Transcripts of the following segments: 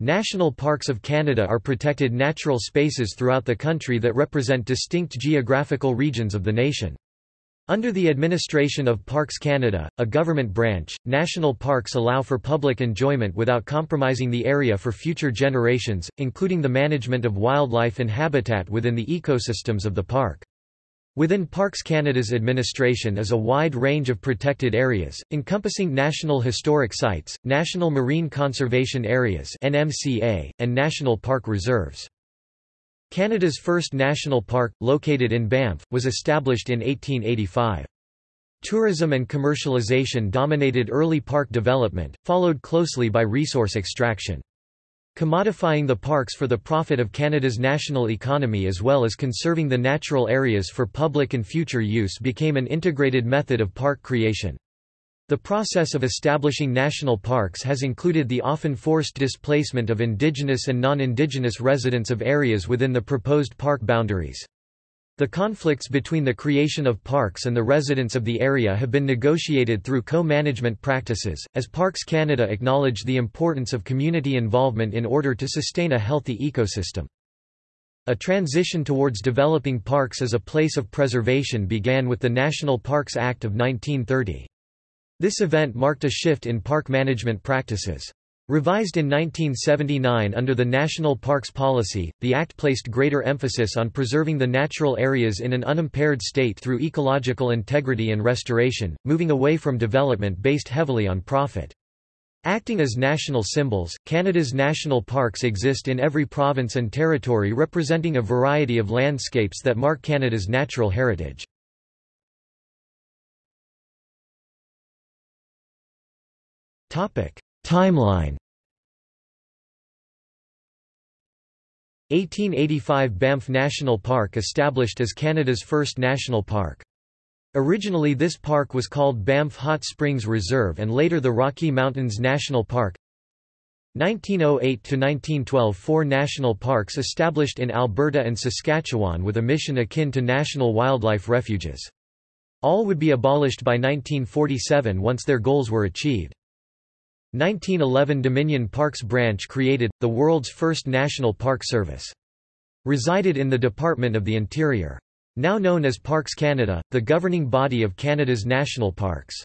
National parks of Canada are protected natural spaces throughout the country that represent distinct geographical regions of the nation. Under the administration of Parks Canada, a government branch, national parks allow for public enjoyment without compromising the area for future generations, including the management of wildlife and habitat within the ecosystems of the park. Within Parks Canada's administration is a wide range of protected areas, encompassing National Historic Sites, National Marine Conservation Areas and National Park Reserves. Canada's first national park, located in Banff, was established in 1885. Tourism and commercialization dominated early park development, followed closely by resource extraction. Commodifying the parks for the profit of Canada's national economy as well as conserving the natural areas for public and future use became an integrated method of park creation. The process of establishing national parks has included the often forced displacement of indigenous and non-indigenous residents of areas within the proposed park boundaries. The conflicts between the creation of parks and the residents of the area have been negotiated through co-management practices, as Parks Canada acknowledge the importance of community involvement in order to sustain a healthy ecosystem. A transition towards developing parks as a place of preservation began with the National Parks Act of 1930. This event marked a shift in park management practices. Revised in 1979 under the National Parks Policy, the Act placed greater emphasis on preserving the natural areas in an unimpaired state through ecological integrity and restoration, moving away from development based heavily on profit. Acting as national symbols, Canada's national parks exist in every province and territory representing a variety of landscapes that mark Canada's natural heritage. Timeline 1885 Banff National Park established as Canada's first national park. Originally this park was called Banff Hot Springs Reserve and later the Rocky Mountains National Park. 1908–1912 Four national parks established in Alberta and Saskatchewan with a mission akin to national wildlife refuges. All would be abolished by 1947 once their goals were achieved. 1911 Dominion Parks Branch created, the world's first national park service. Resided in the Department of the Interior. Now known as Parks Canada, the governing body of Canada's national parks.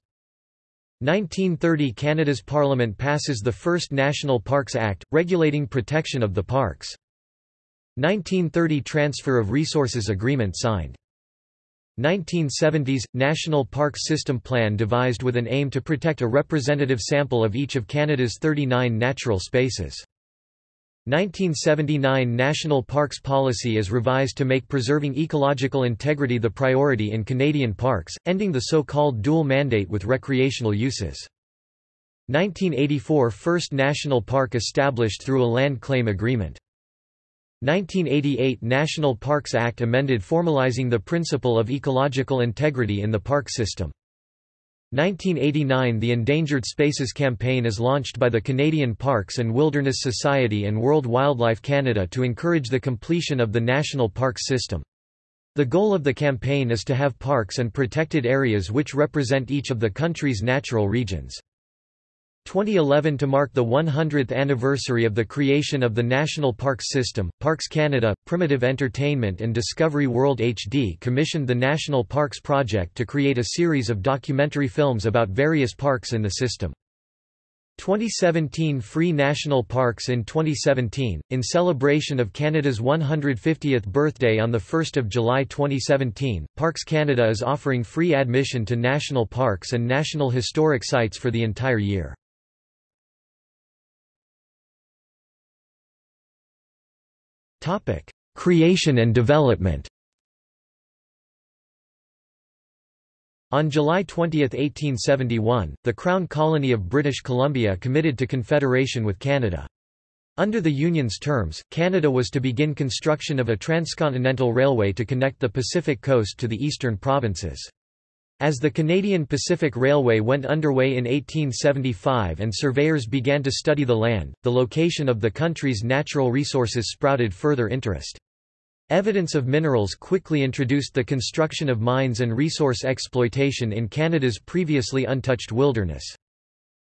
1930 Canada's Parliament passes the first National Parks Act, regulating protection of the parks. 1930 Transfer of Resources Agreement signed. 1970s – National Parks System Plan devised with an aim to protect a representative sample of each of Canada's 39 natural spaces. 1979 National Parks Policy is revised to make preserving ecological integrity the priority in Canadian parks, ending the so-called dual mandate with recreational uses. 1984 First national park established through a land claim agreement. 1988 National Parks Act amended formalizing the principle of ecological integrity in the park system. 1989 The Endangered Spaces Campaign is launched by the Canadian Parks and Wilderness Society and World Wildlife Canada to encourage the completion of the national parks system. The goal of the campaign is to have parks and protected areas which represent each of the country's natural regions. 2011 To mark the 100th anniversary of the creation of the National Parks System, Parks Canada, Primitive Entertainment and Discovery World HD commissioned the National Parks Project to create a series of documentary films about various parks in the system. 2017 Free National Parks in 2017, in celebration of Canada's 150th birthday on 1 July 2017, Parks Canada is offering free admission to national parks and national historic sites for the entire year. Creation and development. On July 20, 1871, the Crown Colony of British Columbia committed to confederation with Canada. Under the Union's terms, Canada was to begin construction of a transcontinental railway to connect the Pacific coast to the eastern provinces. As the Canadian Pacific Railway went underway in 1875 and surveyors began to study the land, the location of the country's natural resources sprouted further interest. Evidence of minerals quickly introduced the construction of mines and resource exploitation in Canada's previously untouched wilderness.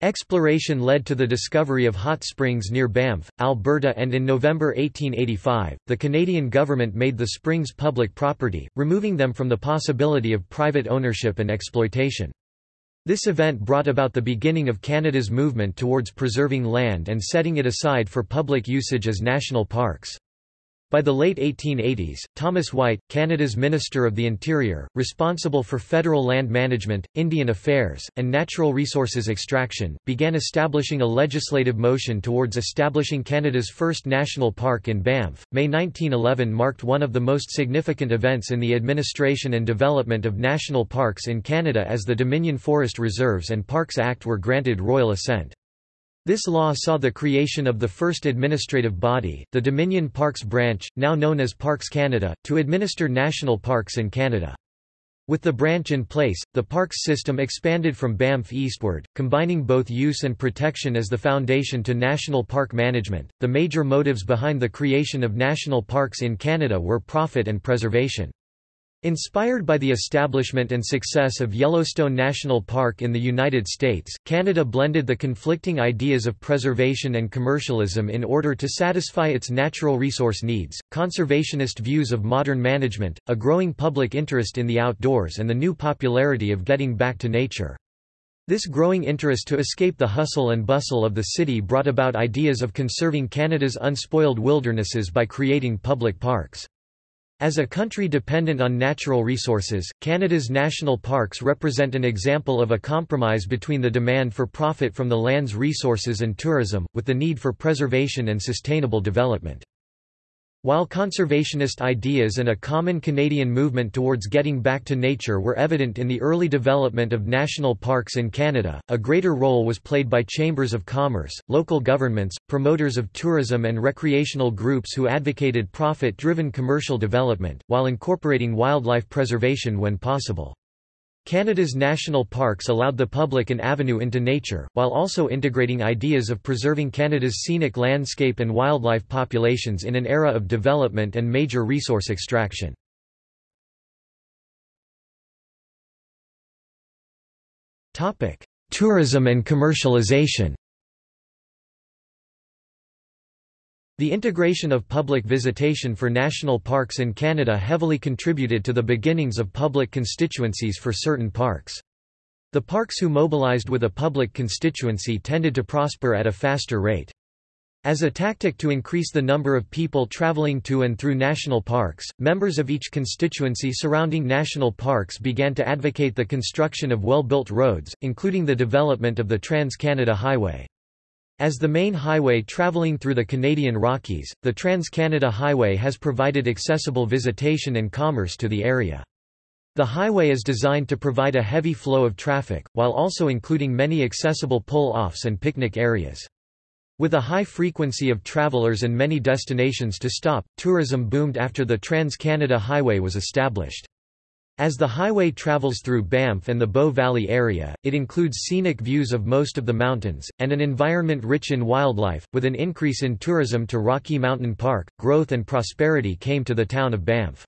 Exploration led to the discovery of hot springs near Banff, Alberta and in November 1885, the Canadian government made the springs public property, removing them from the possibility of private ownership and exploitation. This event brought about the beginning of Canada's movement towards preserving land and setting it aside for public usage as national parks. By the late 1880s, Thomas White, Canada's Minister of the Interior, responsible for federal land management, Indian affairs, and natural resources extraction, began establishing a legislative motion towards establishing Canada's first national park in Banff. May 1911 marked one of the most significant events in the administration and development of national parks in Canada as the Dominion Forest Reserves and Parks Act were granted royal assent. This law saw the creation of the first administrative body, the Dominion Parks Branch, now known as Parks Canada, to administer national parks in Canada. With the branch in place, the parks system expanded from Banff eastward, combining both use and protection as the foundation to national park management. The major motives behind the creation of national parks in Canada were profit and preservation. Inspired by the establishment and success of Yellowstone National Park in the United States, Canada blended the conflicting ideas of preservation and commercialism in order to satisfy its natural resource needs, conservationist views of modern management, a growing public interest in the outdoors and the new popularity of getting back to nature. This growing interest to escape the hustle and bustle of the city brought about ideas of conserving Canada's unspoiled wildernesses by creating public parks. As a country dependent on natural resources, Canada's national parks represent an example of a compromise between the demand for profit from the land's resources and tourism, with the need for preservation and sustainable development. While conservationist ideas and a common Canadian movement towards getting back to nature were evident in the early development of national parks in Canada, a greater role was played by chambers of commerce, local governments, promoters of tourism and recreational groups who advocated profit-driven commercial development, while incorporating wildlife preservation when possible. Canada's national parks allowed the public an avenue into nature, while also integrating ideas of preserving Canada's scenic landscape and wildlife populations in an era of development and major resource extraction. Tourism and commercialization The integration of public visitation for national parks in Canada heavily contributed to the beginnings of public constituencies for certain parks. The parks who mobilized with a public constituency tended to prosper at a faster rate. As a tactic to increase the number of people traveling to and through national parks, members of each constituency surrounding national parks began to advocate the construction of well-built roads, including the development of the Trans-Canada Highway. As the main highway traveling through the Canadian Rockies, the Trans-Canada Highway has provided accessible visitation and commerce to the area. The highway is designed to provide a heavy flow of traffic, while also including many accessible pull-offs and picnic areas. With a high frequency of travelers and many destinations to stop, tourism boomed after the Trans-Canada Highway was established. As the highway travels through Banff and the Bow Valley area, it includes scenic views of most of the mountains, and an environment rich in wildlife. With an increase in tourism to Rocky Mountain Park, growth and prosperity came to the town of Banff.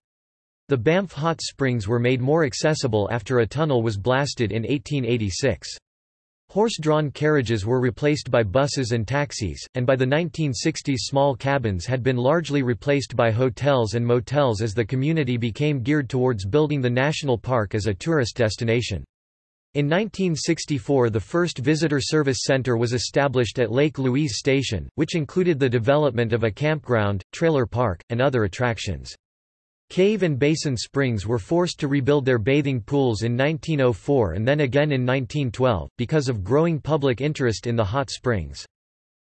The Banff Hot Springs were made more accessible after a tunnel was blasted in 1886. Horse-drawn carriages were replaced by buses and taxis, and by the 1960s small cabins had been largely replaced by hotels and motels as the community became geared towards building the national park as a tourist destination. In 1964 the first visitor service center was established at Lake Louise Station, which included the development of a campground, trailer park, and other attractions. Cave and Basin Springs were forced to rebuild their bathing pools in 1904 and then again in 1912, because of growing public interest in the hot springs.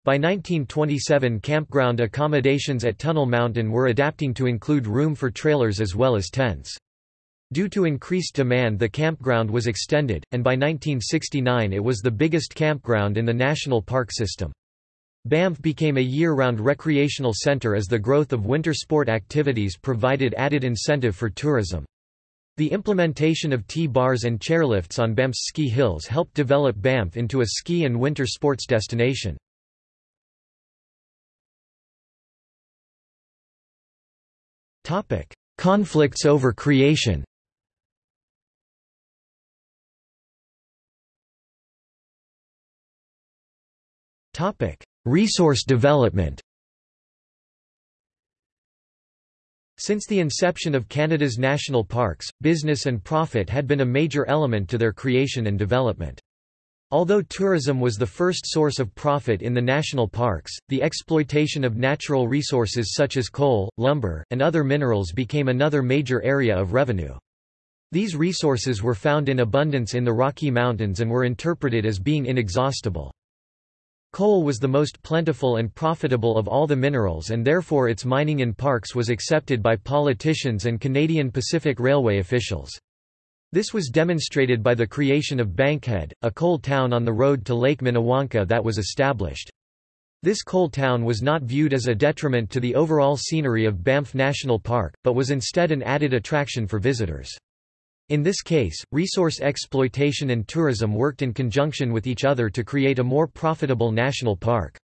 By 1927 campground accommodations at Tunnel Mountain were adapting to include room for trailers as well as tents. Due to increased demand the campground was extended, and by 1969 it was the biggest campground in the national park system. Banff became a year-round recreational centre as the growth of winter sport activities provided added incentive for tourism. The implementation of T-bars and chairlifts on Banff's ski hills helped develop Banff into a ski and winter sports destination. Conflicts over creation Topic: Resource development. Since the inception of Canada's national parks, business and profit had been a major element to their creation and development. Although tourism was the first source of profit in the national parks, the exploitation of natural resources such as coal, lumber, and other minerals became another major area of revenue. These resources were found in abundance in the Rocky Mountains and were interpreted as being inexhaustible. Coal was the most plentiful and profitable of all the minerals and therefore its mining in parks was accepted by politicians and Canadian Pacific Railway officials. This was demonstrated by the creation of Bankhead, a coal town on the road to Lake Minnewanka that was established. This coal town was not viewed as a detriment to the overall scenery of Banff National Park, but was instead an added attraction for visitors. In this case, resource exploitation and tourism worked in conjunction with each other to create a more profitable national park.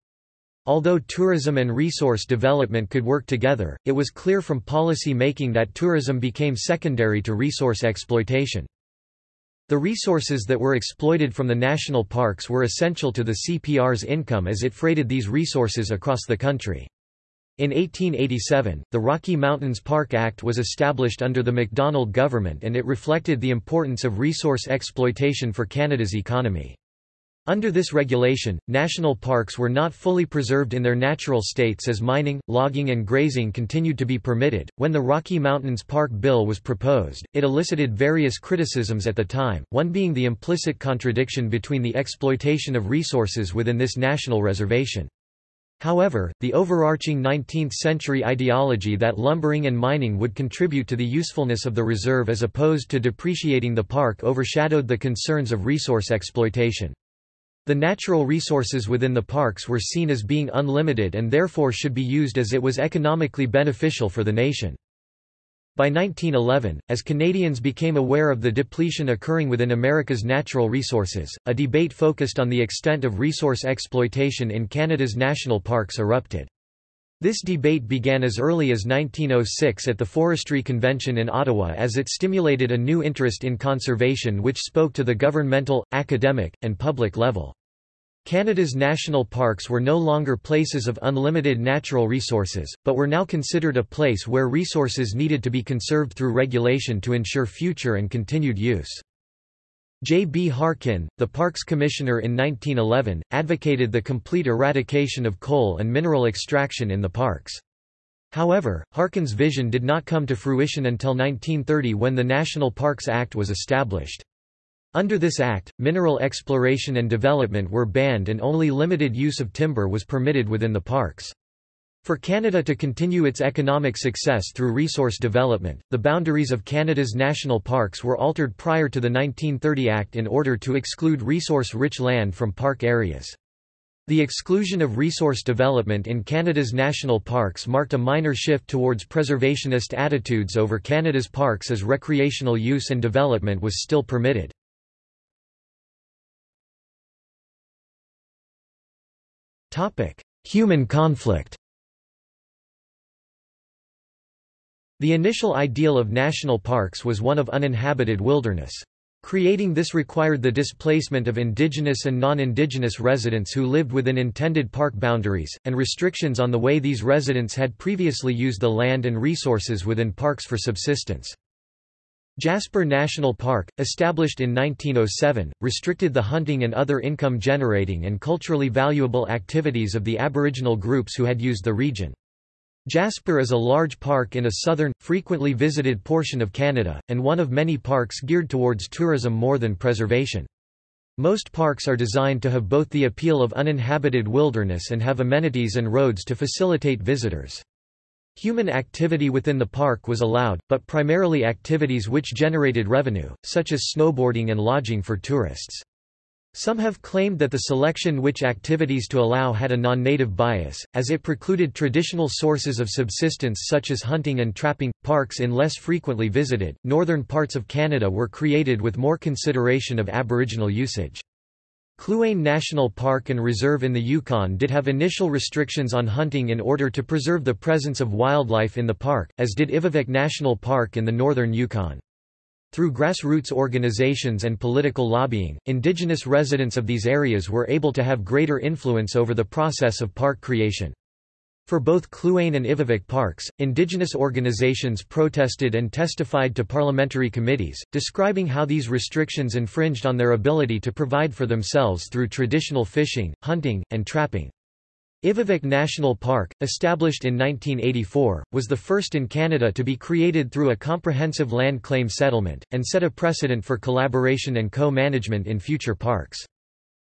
Although tourism and resource development could work together, it was clear from policy making that tourism became secondary to resource exploitation. The resources that were exploited from the national parks were essential to the CPR's income as it freighted these resources across the country. In 1887, the Rocky Mountains Park Act was established under the MacDonald government and it reflected the importance of resource exploitation for Canada's economy. Under this regulation, national parks were not fully preserved in their natural states as mining, logging, and grazing continued to be permitted. When the Rocky Mountains Park Bill was proposed, it elicited various criticisms at the time, one being the implicit contradiction between the exploitation of resources within this national reservation. However, the overarching 19th-century ideology that lumbering and mining would contribute to the usefulness of the reserve as opposed to depreciating the park overshadowed the concerns of resource exploitation. The natural resources within the parks were seen as being unlimited and therefore should be used as it was economically beneficial for the nation. By 1911, as Canadians became aware of the depletion occurring within America's natural resources, a debate focused on the extent of resource exploitation in Canada's national parks erupted. This debate began as early as 1906 at the Forestry Convention in Ottawa as it stimulated a new interest in conservation which spoke to the governmental, academic, and public level. Canada's national parks were no longer places of unlimited natural resources, but were now considered a place where resources needed to be conserved through regulation to ensure future and continued use. J. B. Harkin, the Parks Commissioner in 1911, advocated the complete eradication of coal and mineral extraction in the parks. However, Harkin's vision did not come to fruition until 1930 when the National Parks Act was established. Under this act, mineral exploration and development were banned and only limited use of timber was permitted within the parks. For Canada to continue its economic success through resource development, the boundaries of Canada's national parks were altered prior to the 1930 Act in order to exclude resource-rich land from park areas. The exclusion of resource development in Canada's national parks marked a minor shift towards preservationist attitudes over Canada's parks as recreational use and development was still permitted. Human conflict The initial ideal of national parks was one of uninhabited wilderness. Creating this required the displacement of indigenous and non-indigenous residents who lived within intended park boundaries, and restrictions on the way these residents had previously used the land and resources within parks for subsistence. Jasper National Park, established in 1907, restricted the hunting and other income-generating and culturally valuable activities of the Aboriginal groups who had used the region. Jasper is a large park in a southern, frequently visited portion of Canada, and one of many parks geared towards tourism more than preservation. Most parks are designed to have both the appeal of uninhabited wilderness and have amenities and roads to facilitate visitors. Human activity within the park was allowed, but primarily activities which generated revenue, such as snowboarding and lodging for tourists. Some have claimed that the selection which activities to allow had a non-native bias, as it precluded traditional sources of subsistence such as hunting and trapping. Parks in less frequently visited, northern parts of Canada were created with more consideration of Aboriginal usage. Kluane National Park and Reserve in the Yukon did have initial restrictions on hunting in order to preserve the presence of wildlife in the park, as did Ivavik National Park in the northern Yukon. Through grassroots organizations and political lobbying, indigenous residents of these areas were able to have greater influence over the process of park creation. For both Kluane and Ivavik parks, indigenous organizations protested and testified to parliamentary committees, describing how these restrictions infringed on their ability to provide for themselves through traditional fishing, hunting, and trapping. Ivavik National Park, established in 1984, was the first in Canada to be created through a comprehensive land claim settlement, and set a precedent for collaboration and co-management in future parks.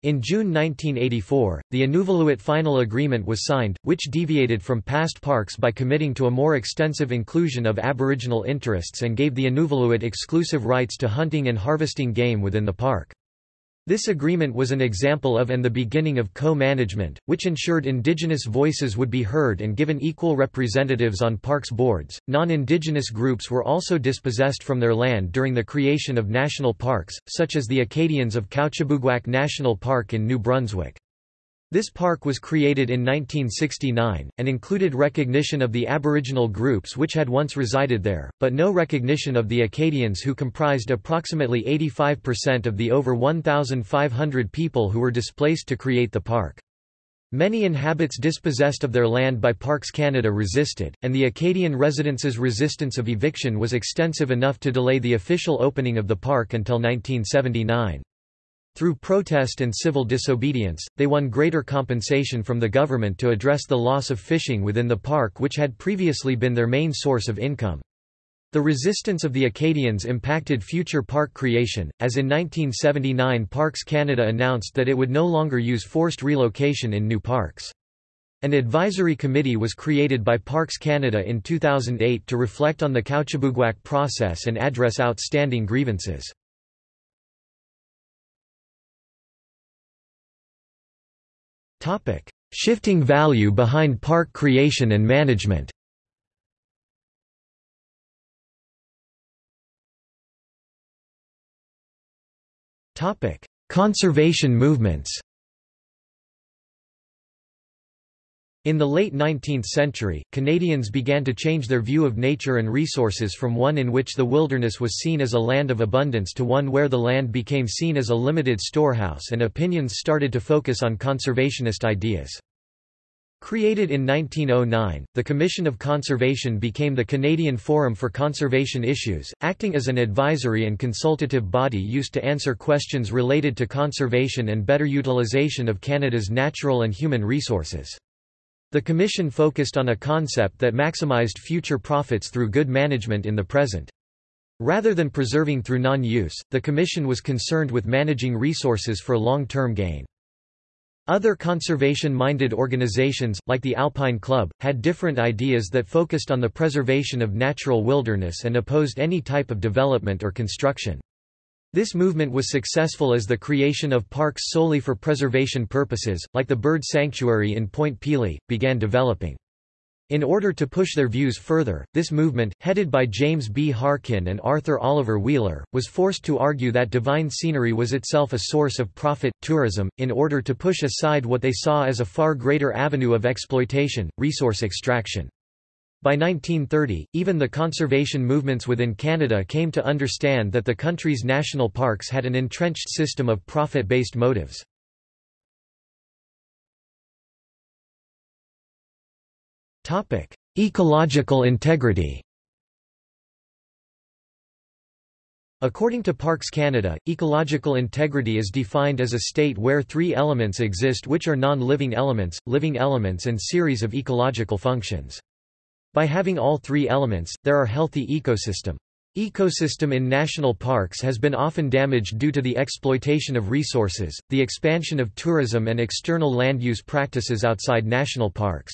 In June 1984, the Inuvialuit Final Agreement was signed, which deviated from past parks by committing to a more extensive inclusion of Aboriginal interests and gave the Inuvialuit exclusive rights to hunting and harvesting game within the park. This agreement was an example of and the beginning of co-management, which ensured indigenous voices would be heard and given equal representatives on parks boards. Non-indigenous groups were also dispossessed from their land during the creation of national parks, such as the Acadians of Kouchibouguac National Park in New Brunswick. This park was created in 1969, and included recognition of the Aboriginal groups which had once resided there, but no recognition of the Acadians who comprised approximately 85% of the over 1,500 people who were displaced to create the park. Many inhabitants dispossessed of their land by Parks Canada resisted, and the Acadian residents' resistance of eviction was extensive enough to delay the official opening of the park until 1979. Through protest and civil disobedience, they won greater compensation from the government to address the loss of fishing within the park which had previously been their main source of income. The resistance of the Acadians impacted future park creation, as in 1979 Parks Canada announced that it would no longer use forced relocation in new parks. An advisory committee was created by Parks Canada in 2008 to reflect on the Kouchibouguac process and address outstanding grievances. Shifting value behind park creation and management. Conservation movements In the late 19th century, Canadians began to change their view of nature and resources from one in which the wilderness was seen as a land of abundance to one where the land became seen as a limited storehouse and opinions started to focus on conservationist ideas. Created in 1909, the Commission of Conservation became the Canadian Forum for Conservation Issues, acting as an advisory and consultative body used to answer questions related to conservation and better utilization of Canada's natural and human resources. The Commission focused on a concept that maximized future profits through good management in the present. Rather than preserving through non-use, the Commission was concerned with managing resources for long-term gain. Other conservation-minded organizations, like the Alpine Club, had different ideas that focused on the preservation of natural wilderness and opposed any type of development or construction. This movement was successful as the creation of parks solely for preservation purposes, like the bird sanctuary in Point Pelee, began developing. In order to push their views further, this movement, headed by James B. Harkin and Arthur Oliver Wheeler, was forced to argue that divine scenery was itself a source of profit, tourism, in order to push aside what they saw as a far greater avenue of exploitation, resource extraction. By 1930, even the conservation movements within Canada came to understand that the country's national parks had an entrenched system of profit-based motives. Ecological integrity According to Parks Canada, ecological integrity is defined as a state where three elements exist which are non-living elements, living elements and series of ecological functions. By having all three elements, there are healthy ecosystem. Ecosystem in national parks has been often damaged due to the exploitation of resources, the expansion of tourism and external land use practices outside national parks.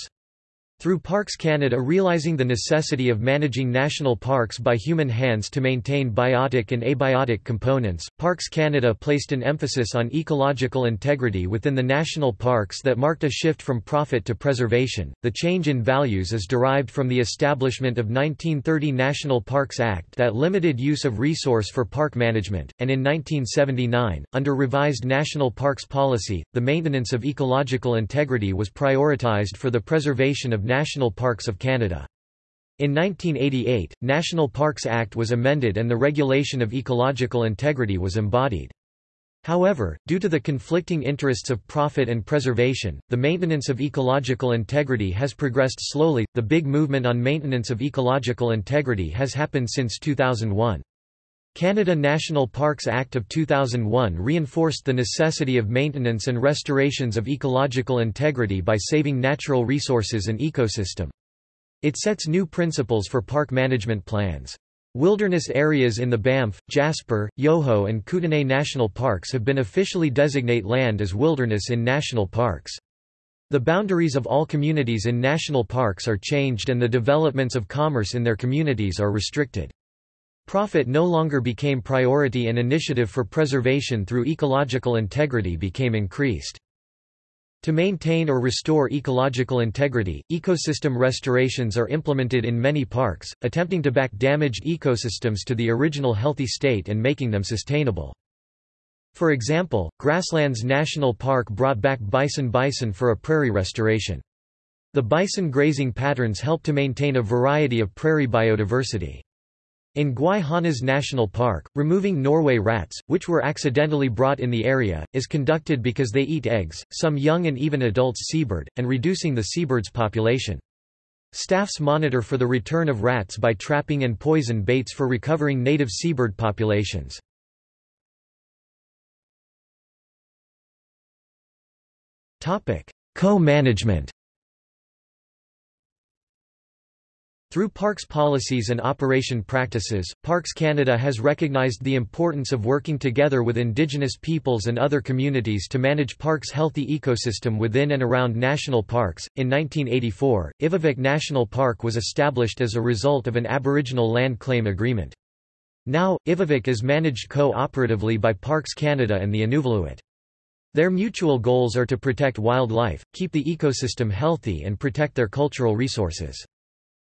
Through Parks Canada realizing the necessity of managing national parks by human hands to maintain biotic and abiotic components, Parks Canada placed an emphasis on ecological integrity within the national parks that marked a shift from profit to preservation. The change in values is derived from the establishment of 1930 National Parks Act that limited use of resource for park management, and in 1979, under revised national parks policy, the maintenance of ecological integrity was prioritized for the preservation of National Parks of Canada. In 1988, National Parks Act was amended and the regulation of ecological integrity was embodied. However, due to the conflicting interests of profit and preservation, the maintenance of ecological integrity has progressed slowly. The big movement on maintenance of ecological integrity has happened since 2001. Canada National Parks Act of 2001 reinforced the necessity of maintenance and restorations of ecological integrity by saving natural resources and ecosystem. It sets new principles for park management plans. Wilderness areas in the Banff, Jasper, Yoho and Kootenay National Parks have been officially designate land as wilderness in national parks. The boundaries of all communities in national parks are changed and the developments of commerce in their communities are restricted. Profit no longer became priority and initiative for preservation through ecological integrity became increased. To maintain or restore ecological integrity, ecosystem restorations are implemented in many parks, attempting to back damaged ecosystems to the original healthy state and making them sustainable. For example, Grasslands National Park brought back bison bison for a prairie restoration. The bison grazing patterns help to maintain a variety of prairie biodiversity. In Gwaii Haanas National Park, removing Norway rats, which were accidentally brought in the area, is conducted because they eat eggs, some young and even adults seabird, and reducing the seabird's population. Staffs monitor for the return of rats by trapping and poison baits for recovering native seabird populations. Co-management Through parks policies and operation practices, Parks Canada has recognized the importance of working together with Indigenous peoples and other communities to manage parks' healthy ecosystem within and around national parks. In 1984, Ivavik National Park was established as a result of an Aboriginal land claim agreement. Now, Ivavik is managed co-operatively by Parks Canada and the Inuvialuit. Their mutual goals are to protect wildlife, keep the ecosystem healthy and protect their cultural resources.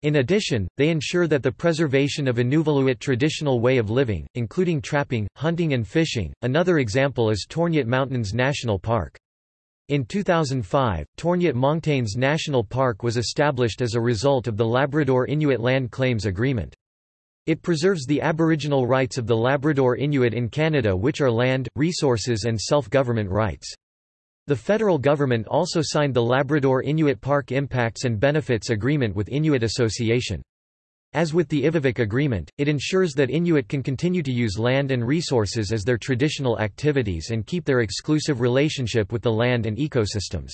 In addition, they ensure that the preservation of Inuvialuit traditional way of living, including trapping, hunting and fishing. Another example is Torngat Mountains National Park. In 2005, Torngat Mountains National Park was established as a result of the Labrador Inuit Land Claims Agreement. It preserves the Aboriginal rights of the Labrador Inuit in Canada which are land, resources and self-government rights. The federal government also signed the Labrador Inuit Park Impacts and Benefits Agreement with Inuit Association. As with the Ivavik Agreement, it ensures that Inuit can continue to use land and resources as their traditional activities and keep their exclusive relationship with the land and ecosystems.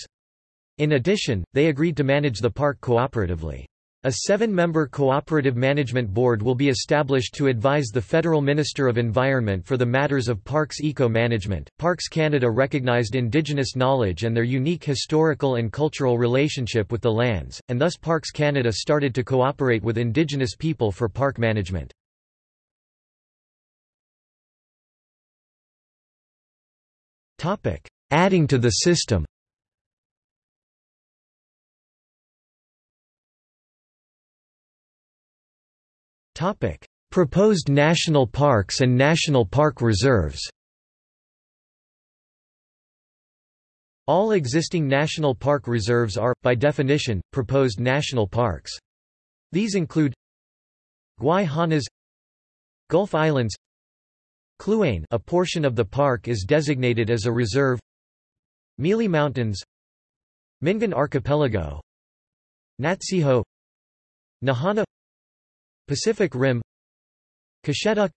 In addition, they agreed to manage the park cooperatively. A seven-member cooperative management board will be established to advise the Federal Minister of Environment for the matters of parks eco-management. Parks Canada recognized Indigenous knowledge and their unique historical and cultural relationship with the lands, and thus Parks Canada started to cooperate with Indigenous people for park management. Adding to the system Proposed national parks and national park reserves. All existing national park reserves are, by definition, proposed national parks. These include Gwaii Haanas Gulf Islands Kluane a portion of the park is designated as a reserve Mealy Mountains Mingan Archipelago Natsiho Nahanni Pacific Rim Kashetuk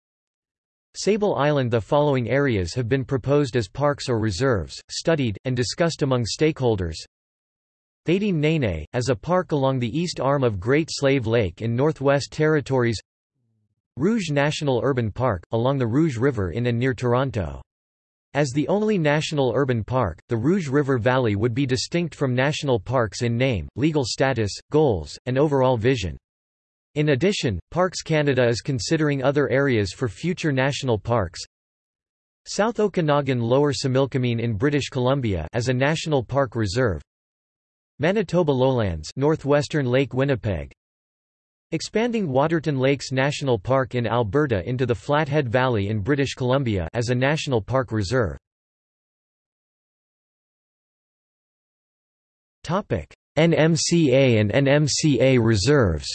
Sable Island The following areas have been proposed as parks or reserves, studied, and discussed among stakeholders Thaidene Nene, as a park along the east arm of Great Slave Lake in Northwest Territories Rouge National Urban Park, along the Rouge River in and near Toronto. As the only national urban park, the Rouge River Valley would be distinct from national parks in name, legal status, goals, and overall vision. In addition, Parks Canada is considering other areas for future national parks. South Okanagan Lower Similkameen in British Columbia as a national park reserve. Manitoba Lowlands, northwestern Lake Winnipeg. Expanding Waterton Lakes National Park in Alberta into the Flathead Valley in British Columbia as a national park reserve. Topic: NMCA and NMCA reserves.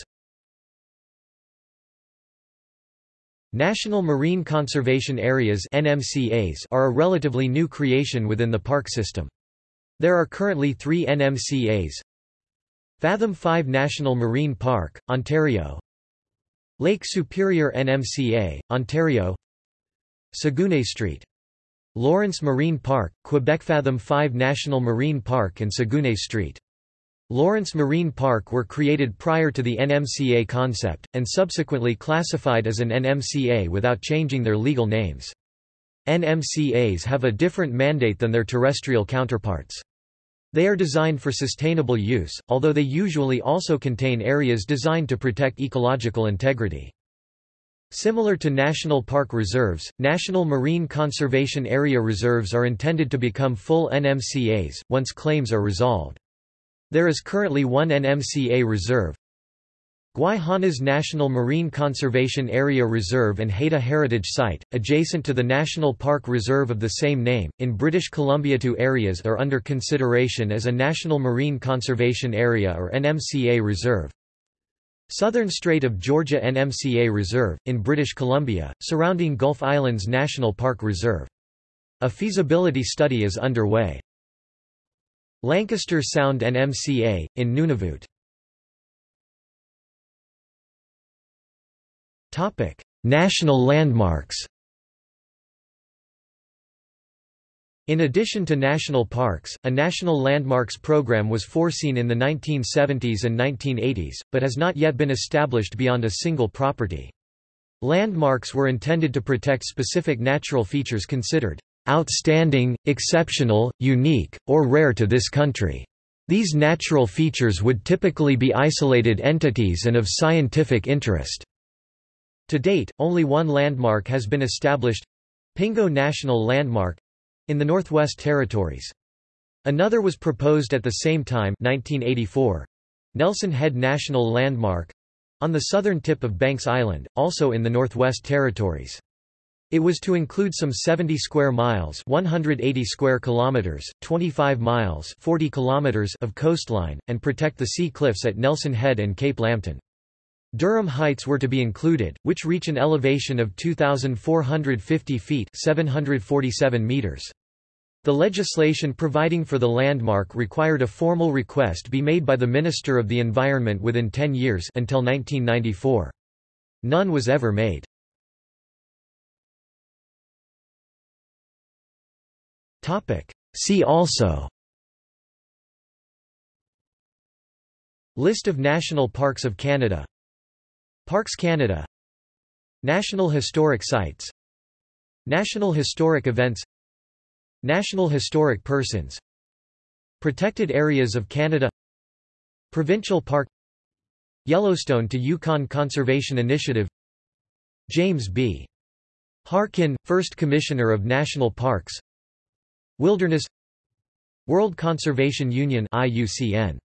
National Marine Conservation Areas are a relatively new creation within the park system. There are currently three NMCAs Fathom 5 National Marine Park, Ontario Lake Superior NMCA, Ontario Saguenay Street. Lawrence Marine Park, Quebec Fathom 5 National Marine Park and Saguenay Street. Lawrence Marine Park were created prior to the NMCA concept, and subsequently classified as an NMCA without changing their legal names. NMCAs have a different mandate than their terrestrial counterparts. They are designed for sustainable use, although they usually also contain areas designed to protect ecological integrity. Similar to national park reserves, National Marine Conservation Area reserves are intended to become full NMCAs, once claims are resolved. There is currently one NMCA reserve, Gwaii Haanas National Marine Conservation Area Reserve and Haida Heritage Site, adjacent to the National Park Reserve of the same name, in British Columbia. Two areas are under consideration as a National Marine Conservation Area or NMCA Reserve. Southern Strait of Georgia NMCA Reserve, in British Columbia, surrounding Gulf Islands National Park Reserve. A feasibility study is underway. Lancaster Sound NMCA, in Nunavut. National landmarks In addition to national parks, a national landmarks program was foreseen in the 1970s and 1980s, but has not yet been established beyond a single property. Landmarks were intended to protect specific natural features considered outstanding, exceptional, unique, or rare to this country. These natural features would typically be isolated entities and of scientific interest. To date, only one landmark has been established Pingo National Landmark in the Northwest Territories. Another was proposed at the same time 1984, Nelson Head National Landmark on the southern tip of Banks Island, also in the Northwest Territories. It was to include some 70 square miles, 180 square kilometers, 25 miles, 40 kilometers of coastline and protect the sea cliffs at Nelson Head and Cape Lambton. Durham Heights were to be included, which reach an elevation of 2450 feet, 747 meters. The legislation providing for the landmark required a formal request be made by the Minister of the Environment within 10 years until 1994. None was ever made. See also. List of national parks of Canada. Parks Canada. National Historic Sites. National Historic Events. National Historic Persons. Protected Areas of Canada. Provincial Park. Yellowstone to Yukon Conservation Initiative. James B. Harkin, First Commissioner of National Parks Wilderness World Conservation Union IUCN